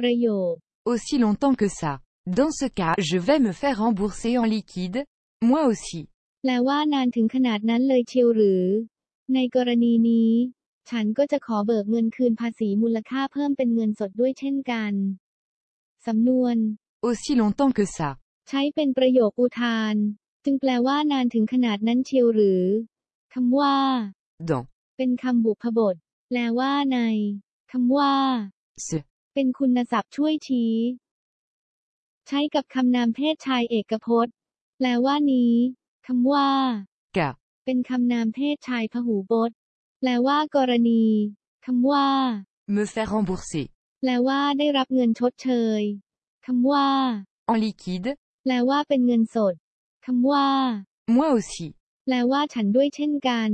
ประโยค Aussi longtemps que ça. Dans ce cas, je vais me faire rembourser en liquide. Moi aussi. แปลว่านานถึงขนาดนั้นเลยเชียวหรือ ในกรณีนี้ ฉันก็จะขอเบิกเงินคืนภาษีมูลค่าเพิ่มเป็นเงินสดด้วยเช่นกัน สำนวน Aussi longtemps que ça. ใช้เป็นประโยคอุทาน จึงแปลว่านานถึงขนาดนั้นเชียวหรือคำว่า Dans. เป็นคำบุพบท แปลว่าในคำว่า Ce. เป็นคุณศัพท์ช่วยชี้ ใช้กับคำนามเพศชายเอกพจน์ แปลว่านี้คำว่า Cas. เป็นคำนามเพศชายพหูพจน์ แปลว่ากรณีคำว่า Me faire rembourser. แปลว่าได้รับเงินชดเชยคำว่า En liquide. แปลว่าเป็นเงินสดคำว่า Moi aussi. แปลว่าฉันด้วยเช่นกัน